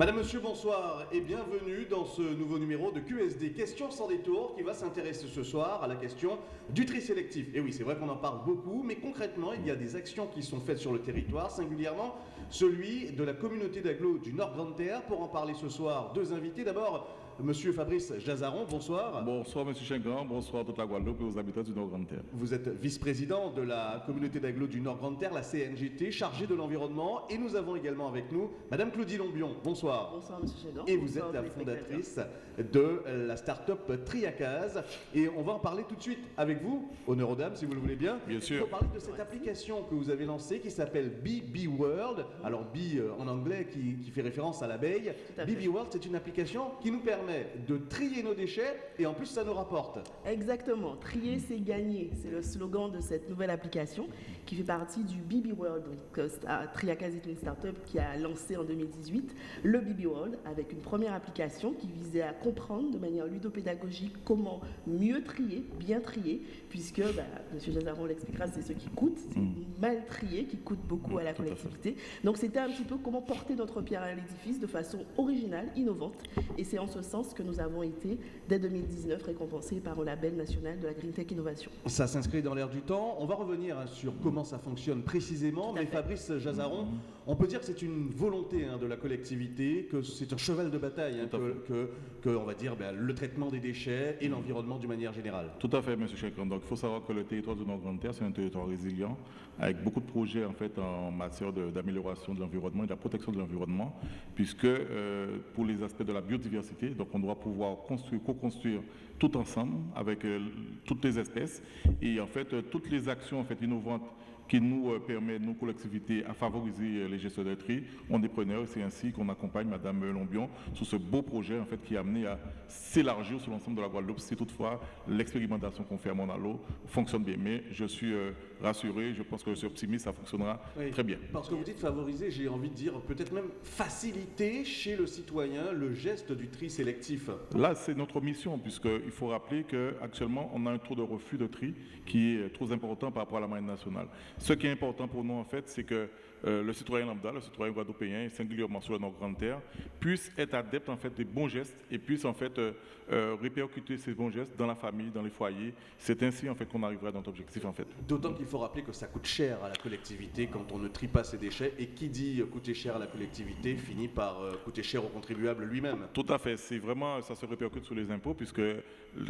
Madame, Monsieur, bonsoir et bienvenue dans ce nouveau numéro de QSD Questions sans détour qui va s'intéresser ce soir à la question du tri sélectif. Et oui, c'est vrai qu'on en parle beaucoup, mais concrètement, il y a des actions qui sont faites sur le territoire, singulièrement celui de la communauté d'agglo du Nord Grande Terre. Pour en parler ce soir, deux invités. D'abord, Monsieur Fabrice Jazaron, bonsoir. Bonsoir Monsieur Chengan, bonsoir toute la Guadeloupe et aux habitants du Nord-Grande-Terre. Vous êtes vice-président de la communauté d'agglo du Nord-Grande-Terre, la CNGT, chargée de l'environnement. Et nous avons également avec nous Madame Claudie Lombion, bonsoir. Bonsoir Monsieur Chengan. Et vous êtes la fondatrice de la start-up Triacaz. Et on va en parler tout de suite avec vous, honneur aux dames si vous le voulez bien. Bien sûr. Pour parler de cette application que vous avez lancée qui s'appelle BB World. Alors B euh, en anglais qui, qui fait référence à l'abeille. À. BB World, c'est une application qui nous permet de trier nos déchets et en plus ça nous rapporte. Exactement. Trier, c'est gagner. C'est le slogan de cette nouvelle application qui fait partie du BB World. Donc, euh, Triacas est une start-up qui a lancé en 2018 le BB World avec une première application qui visait à comprendre de manière ludopédagogique comment mieux trier, bien trier, puisque, bah, M. Jazaron l'expliquera, c'est ce qui coûte, c'est mal trié qui coûte beaucoup à la Mm. collectivité. Donc c'était un petit peu comment porter notre pierre à l'édifice de façon originale, innovante. Et c'est en ce sens que nous avons été, dès 2019, récompensés par le label national de la Green Tech Innovation. Ça s'inscrit dans l'air du temps. On va revenir hein, sur comment ça fonctionne précisément. Mais fait. Fabrice Jazaron, on peut dire que c'est une volonté hein, de la collectivité, que c'est un cheval de bataille, hein, que, que- que, on va dire ben, le traitement des déchets et l'environnement d'une manière générale. Tout à fait, Monsieur Chengan. Donc, il faut savoir que le territoire du Nord-Grande-Terre, c'est un territoire résilient, avec beaucoup de projets en fait en matière de- d'amélioration de, l'environnement et de la protection de l'environnement, puisque euh, pour les aspects de la biodiversité, donc on doit pouvoir construire, co-construire tout ensemble avec euh, toutes les espèces et en fait euh, toutes les actions en fait innovantes qui nous euh, permettent, nous collectivités, à favoriser euh, les gestions de tri. On est preneurs c'est ainsi qu'on accompagne Madame Lombion sur ce beau projet en fait qui est amené à s'élargir sur l'ensemble de la Guadeloupe si toutefois l'expérimentation qu'on fait à Monalo fonctionne bien. Mais je suis euh, rassuré, je pense que je suis optimiste, ça fonctionnera Oui. très bien. Parce que vous dites favoriser, j'ai envie de dire peut-être même faciliter chez le citoyen le geste du tri sélectif. Là, c'est notre mission, puisqu'il faut rappeler qu'actuellement, on a un taux de refus de tri qui est trop important par rapport à la moyenne nationale. Ce qui est important pour nous, en fait, c'est que euh, le citoyen lambda, le citoyen guadeloupéen, et singulièrement sur la Nord-Grande-Terre, puisse être adepte en fait, des bons gestes et puisse en fait euh, euh, répercuter ces bons gestes dans la famille, dans les foyers. C'est ainsi en fait qu'on arrivera à notre objectif en fait. D'autant qu'il faut rappeler que ça coûte cher à la collectivité quand on ne trie pas ses déchets. Et qui dit coûter cher à la collectivité finit par euh, coûter cher au contribuable lui-même. Tout à fait. C'est vraiment, ça se répercute sur les impôts, puisque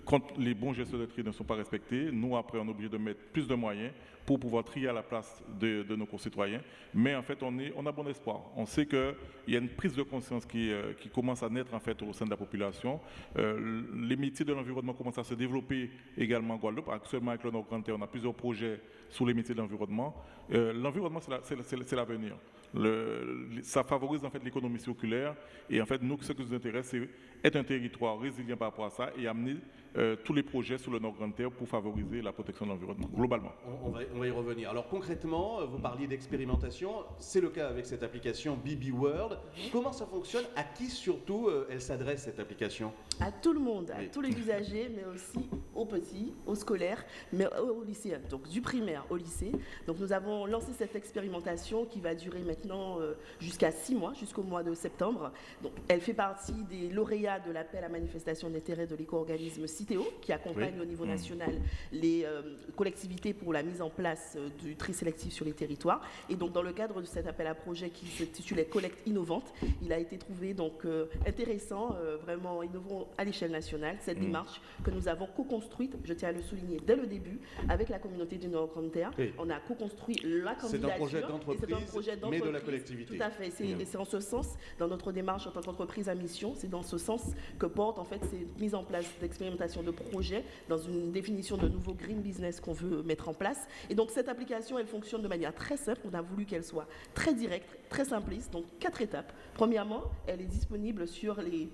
quand les bons gestes de tri ne sont pas respectés, nous, après, on est obligé de mettre plus de moyens pour pouvoir trier à la place de, nos concitoyens. Mais en fait, on, est, on a bon espoir. On sait qu'il y a une prise de conscience qui, euh, qui commence à naître en fait, au sein de la population. Euh, les métiers de l'environnement commencent à se développer également en Guadeloupe. Actuellement, avec le Nord-Grand-Terre, on a plusieurs projets sur les métiers de l'environnement. Euh, l'environnement, c'est la- la- la- l'avenir. Le- ça favorise en fait l'économie circulaire et en fait nous ce qui nous intéresse c'est être un territoire résilient par rapport à ça et amener euh, tous les projets sur le Nord Grande Terre pour favoriser la protection de l'environnement globalement. On, on va, on va y revenir. Alors concrètement, euh, vous parliez d'expérimentation, c'est le cas avec cette application BB World. Comment ça fonctionne? À qui surtout euh, elle s'adresse cette application? À tout le monde, à Oui. tous les usagers, mais aussi aux petits, aux scolaires, mais aux lycéens, donc du primaire au lycée. Donc nous avons lancé cette expérimentation qui va durer maintenant euh, jusqu'à six mois, jusqu'au mois de septembre. Donc elle fait partie des lauréats de l'appel à manifestation d'intérêt de l'éco-organisme Citeo, qui accompagne Oui. au niveau national les euh, collectivités pour la mise en place euh, du tri sélectif sur les territoires. Et donc dans le cadre de cet appel à projet qui s'intitulait Collecte innovante, il a été trouvé donc euh, intéressant, vraiment innovant à l'échelle nationale, cette Mm. démarche que nous avons co-construite, je tiens à le souligner dès le début, avec la communauté du Nord-Grande-Terre. Oui. On a co-construit la C'est un candidature. projet c'est un d'entreprise, projet mais de la d'entreprise. collectivité. Tout à fait. Et c'est en ce sens, dans notre démarche en tant qu'entreprise à mission, c'est dans ce sens que porte en fait cette mise en place d'expérimentation de projets dans une définition de nouveau green business qu'on veut mettre en place. Et donc cette application, elle fonctionne de manière très simple. On a voulu qu'elle soit très directe, très simpliste. Donc quatre étapes. Premièrement, elle est disponible sur les,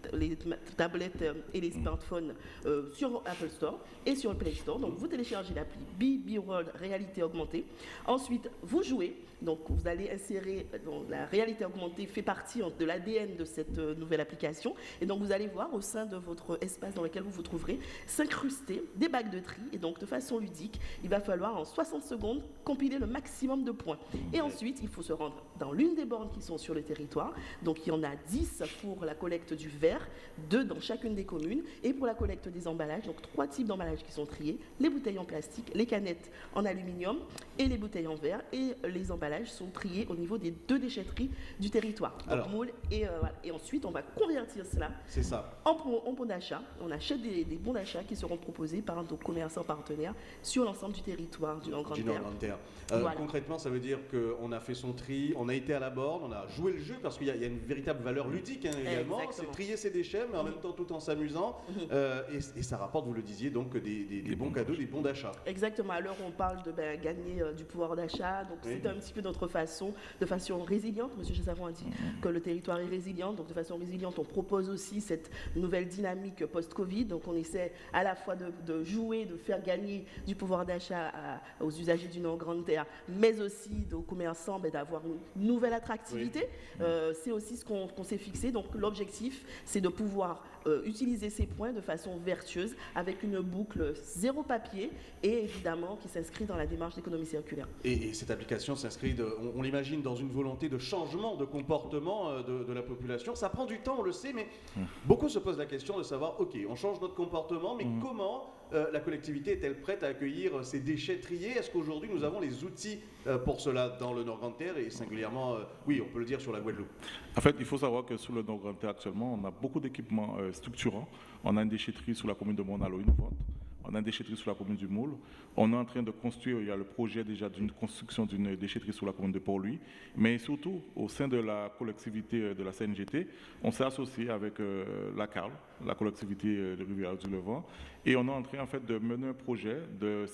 tablettes euh, et les smartphones euh, sur Apple Store et sur le Play Store. Donc vous téléchargez l'appli BB World Réalité Augmentée. Ensuite, vous jouez. Donc vous allez insérer, euh, donc, la réalité augmentée fait partie de l'ADN de cette nouvelle application. Et donc vous allez voir au sein de votre espace dans lequel vous vous trouverez s'incruster des bacs de tri. Et donc de façon ludique, il va falloir en 60 secondes compiler le maximum de points. Et ensuite, il faut se rendre dans l'une des bornes qui sont sur le territoire. Donc il y en a 10 pour la collecte du verre, 2 dans chacune des communes. Et pour la collecte des emballages, donc trois types d'emballages qui sont triés, les bouteilles en plastique, les canettes en aluminium et les bouteilles en verre. Et les emballages sont triés au niveau des deux déchetteries du territoire. Donc, moule et, euh, et ensuite, on va convertir cela ça. en, en bons d'achat. On achète des, bons d'achat qui seront proposés par nos commerçants partenaires sur l'ensemble du territoire du Nord-Grande-Terre. Euh, concrètement, ça veut dire qu'on a fait son tri, on a été à la borne, on a joué le jeu parce qu'il y, a une véritable valeur ludique hein, également. C'est trier ses déchets, mais en même temps tout en s'amusant. Euh, et, ça rapporte, vous le disiez, donc des, bons cadeaux, des bons d'achat. Exactement. À l'heure on parle de ben, gagner euh, du pouvoir d'achat, donc c'est un petit peu notre façon, de façon résiliente. Monsieur Chessavon a dit mhm. que le territoire est résilient, donc de façon résiliente, on propose aussi cette nouvelle dynamique post-Covid. Donc on essaie à la fois de, jouer, de faire gagner du pouvoir d'achat aux usagers du Nord-Grande-Terre, mais aussi aux commerçants ben, d'avoir une nouvelle attractivité. Euh, c'est aussi ce qu'on s'est fixé. Donc l'objectif, c'est de pouvoir euh, utiliser ces points de façon vertueuse avec une boucle zéro papier et évidemment qui s'inscrit dans la démarche d'économie circulaire. Et, cette application s'inscrit, on, l'imagine, dans une volonté de changement de comportement euh, de, la population. Ça prend du temps, on le sait, mais mmh. beaucoup se posent la question de savoir, ok, on change notre comportement, mais mmh. comment euh, la collectivité est-elle prête à accueillir ces déchets triés? Est-ce qu'aujourd'hui nous avons les outils pour cela dans le Nord-Grande-Terre et singulièrement, oui, on peut le dire sur la Guadeloupe? En fait, il faut savoir que sur le Nord-Grande-Terre actuellement, on a beaucoup d'équipements structurant. On a une déchetterie sous la commune de Monalo innovante. On a une déchetterie sous la commune du Moule. On est en train de construire, il y a le projet déjà d'une construction d'une déchetterie sous la commune de Port-Louis. Mais surtout, au sein de la collectivité euh, de la CNGT, on s'est associé avec euh, la CARL, la collectivité euh, de Rivière du Levant, et on est en train en fait, de mener un projet de,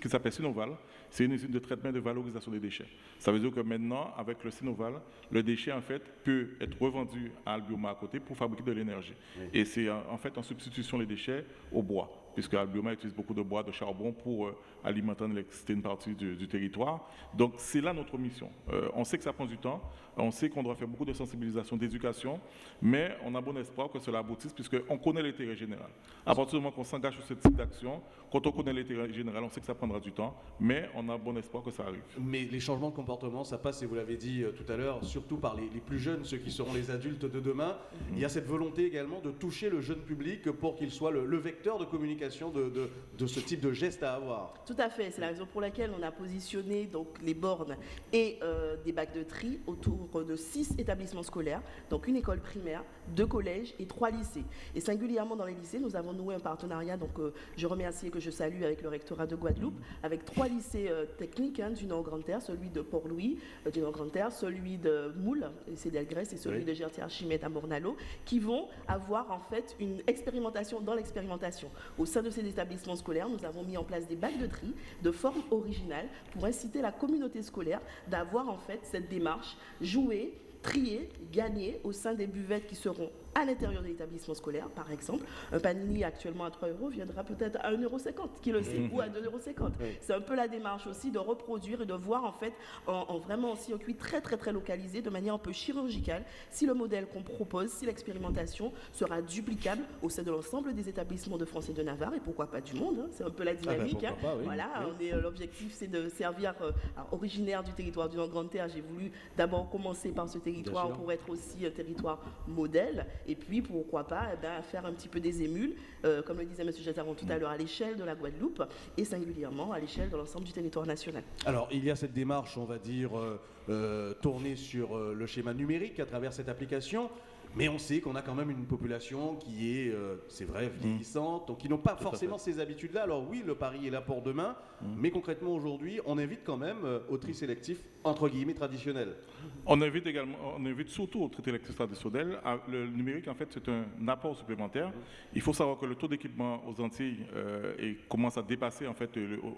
qui s'appelle Sinoval. C'est une usine de traitement et de valorisation des déchets. Ça veut dire que maintenant, avec le Sinoval, le déchet en fait, peut être revendu à Albioma à côté pour fabriquer de l'énergie. Et c'est en fait en substitution les déchets au bois puisque Albioma utilise beaucoup de bois, de charbon pour euh, alimenter l'électricité une partie du, territoire. Donc c'est là notre mission. Euh, on sait que ça prend du temps, on sait qu'on doit faire beaucoup de sensibilisation, d'éducation, mais on a bon espoir que cela aboutisse puisqu'on connaît l'intérêt général. À partir du moment qu'on s'engage sur ce type d'action, quand on connaît l'intérêt général, on sait que ça prendra du temps, mais on a bon espoir que ça arrive. Mais les changements de comportement, ça passe, et vous l'avez dit euh, tout à l'heure, surtout par les, plus jeunes, ceux qui seront les adultes de demain. Il y a cette volonté également de toucher le jeune public pour qu'il soit le, vecteur de communication de, de, ce type de geste à avoir. Tout à fait, c'est la raison pour laquelle on a positionné donc, les bornes et euh, des bacs de tri autour de six établissements scolaires, donc une école primaire, deux collèges et trois lycées. Et singulièrement dans les lycées, nous avons noué un partenariat, donc euh, je remercie et que je salue avec le rectorat de Guadeloupe, avec trois lycées euh, techniques hein, du Nord-Grande-Terre, celui de Port-Louis du Nord-Grande-Terre, celui de Moule, c'est d'Elgrès, et celui de Gertier-Archimède à Mornalo, qui vont avoir en fait une expérimentation dans l'expérimentation. Au sein de ces établissements scolaires, nous avons mis en place des bacs de tri de forme originale pour inciter la communauté scolaire d'avoir en fait cette démarche jouée trier, gagner au sein des buvettes qui seront à l'intérieur de l'établissement scolaire, par exemple. Un panini actuellement à 3 euros viendra peut-être à 1,50 euros, qui le sait, ou à 2,50 euros. C'est un peu la démarche aussi de reproduire et de voir en fait en, vraiment en circuit très très très localisé, de manière un peu chirurgicale, si le modèle qu'on propose, si l'expérimentation sera duplicable au sein de l'ensemble des établissements de France et de Navarre, et pourquoi pas du monde, hein. c'est un peu la ah ben, dynamique. Hein. Voilà, euh, l'objectif c'est de servir, euh, originaire du territoire du Nord-Grande-Terre, j'ai voulu d'abord commencer par ce territoire pour être aussi un territoire modèle. Et puis, pourquoi pas, eh ben, faire un petit peu des émules, euh, comme le disait M. Jataron tout à l'heure, à l'échelle de la Guadeloupe et singulièrement à l'échelle de l'ensemble du territoire national. Alors, il y a cette démarche, on va dire, euh, euh, tournée sur le schéma numérique à travers cette application. Mais on sait qu'on a quand même une population qui est, euh, c'est vrai, mmh. vieillissante, donc qui n'ont pas forcément ces habitudes-là. Alors oui, le pari est là pour demain, mmh. mais concrètement aujourd'hui, on invite quand même euh, au tri sélectif entre guillemets traditionnel. On invite également, on invite surtout au tri sélectif traditionnel. Ah, le numérique, en fait, c'est un apport supplémentaire. Mmh. Il faut savoir que le tôt d'équipement aux Antilles euh, commence à dépasser, en fait,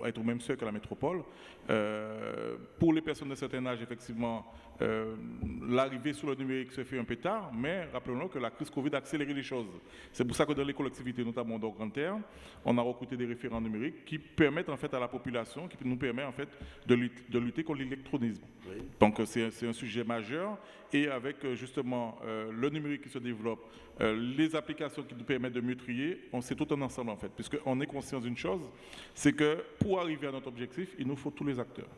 à être au même seuil que la métropole. pour les personnes de certain âge, effectivement, l'arrivée sur le numérique se fait un peu tard, mais rappelons-nous que la crise Covid a accéléré les choses. C'est pour ça que dans les collectivités, notamment dans Grand Terre, on a recruté des référents numériques qui permettent en fait à la population, qui nous permet en fait de lutter, contre l'électronisme. Donc c'est un sujet majeur et avec euh, justement euh, le numérique qui se développe, euh, les applications qui nous permettent de mieux trier, on sait tout un ensemble en fait, puisqu'on est conscient d'une chose, c'est que pour arriver à notre objectif, il nous faut tous les acteurs.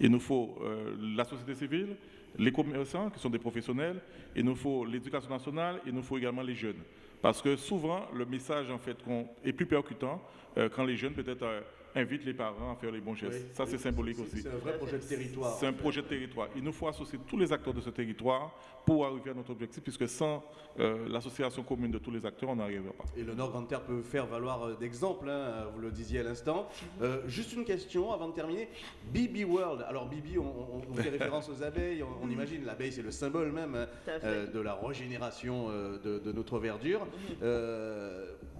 il nous faut euh, la société civile, les commerçants qui sont des professionnels, il nous faut l'éducation nationale, il nous faut également les jeunes. Parce que souvent, le message en fait, est plus percutant euh, quand les jeunes peut-être euh, invite les parents à faire les bons gestes. ça, c'est symbolique aussi. C'est un vrai projet de territoire. C'est un projet de territoire. Il nous faut associer tous les acteurs de ce territoire pour arriver à notre objectif, puisque sans euh, l'association commune de tous les acteurs, on n'arrivera pas. Et le Nord Grande Terre peut faire valoir euh, d'exemple, hein, vous le disiez à l'instant. Euh, juste une question avant de terminer. BB World. Alors, BB, on, fait référence aux abeilles. On, imagine l'abeille, c'est le symbole même de la régénération de, notre verdure.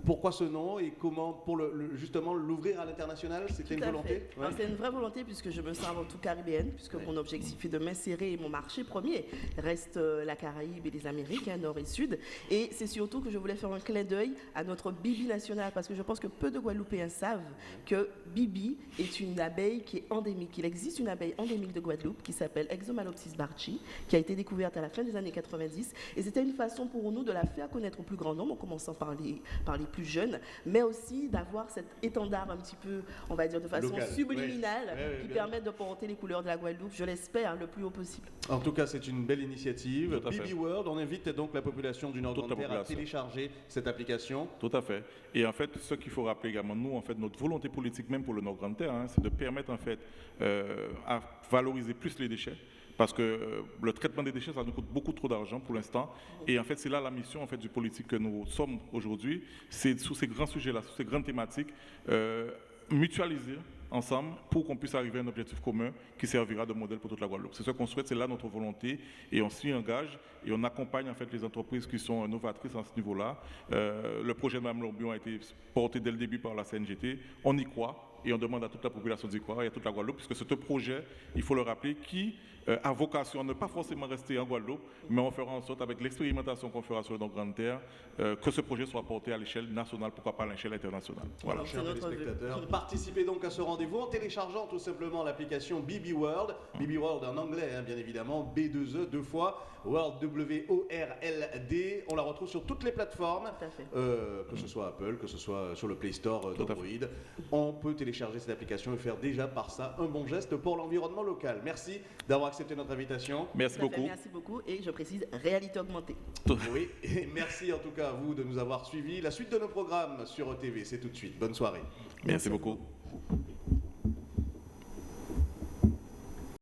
pourquoi ce nom et comment, pour le, justement, l'ouvrir à l'international? C'était une volonté? C'est une vraie volonté, puisque je me sens avant tout caribéenne, puisque mon objectif est de m'insérer. Mon marché premier reste la Caraïbe et les Amériques, hein, nord et sud. Et c'est surtout que je voulais faire un clin d'œil à notre Bibi nationale, parce que je pense que peu de Guadeloupéens savent que Bibi est une abeille qui est endémique. Il existe une abeille endémique de Guadeloupe qui s'appelle Exomalopsis barchi, qui a été découverte à la fin des années 90. Et c'était une façon pour nous de la faire connaître au plus grand nombre, en commençant par les, par les plus jeunes, mais aussi d'avoir cet étendard un petit peu, on va dire de façon subliminale, qui permet de porter les couleurs de la Guadeloupe, je l'espère, le plus haut possible. En tout cas, c'est une belle initiative. BB World, on invite donc la population du Nord Terre à télécharger cette application. Tout à fait. Et en fait, ce qu'il faut rappeler également, nous, en fait, notre volonté politique même pour le Nord Grande Terre, hein, c'est de permettre en fait euh, à valoriser plus les déchets parce que euh, le traitement des déchets, ça nous coûte beaucoup trop d'argent pour l'instant. Et en fait, c'est là la mission en fait, du politique que nous sommes aujourd'hui. C'est sous ces grands sujets-là, sous ces grandes thématiques, euh, mutualiser ensemble pour qu'on puisse arriver à un objectif commun qui servira de modèle pour toute la Guadeloupe. C'est ce qu'on souhaite, c'est là notre volonté et on s'y engage et on accompagne en fait les entreprises qui sont novatrices à ce niveau-là. Euh, le projet de Mme Lorbion a été porté dès le début par la CNGT. On y croit et on demande à toute la population d'y croire et à toute la Guadeloupe, puisque c'est un projet, il faut le rappeler, qui euh, a vocation à ne pas forcément rester en Guadeloupe, mais on fera en sorte, avec l'expérimentation qu'on fera sur les Grande Terre, euh, que ce projet soit porté à l'échelle nationale, pourquoi pas à l'échelle internationale. Voilà. Chers téléspectateurs, participez donc à ce rendez-vous en téléchargeant tout simplement l'application BB World, BB World en anglais, hein, bien évidemment, B2E, deux fois, World W-O-R-L-D. On la retrouve sur toutes les plateformes, euh, que ce soit Apple, que ce soit sur le Play Store d'Android. On peut télécharger cette application et faire déjà par ça un bon geste pour l'environnement local. Merci d'avoir accepté notre invitation. Merci beaucoup. merci beaucoup et je précise réalité augmentée. Oui, et merci en tout cas à vous de nous avoir suivis. La suite de nos programmes sur ETV, c'est tout de suite. Bonne soirée. merci beaucoup.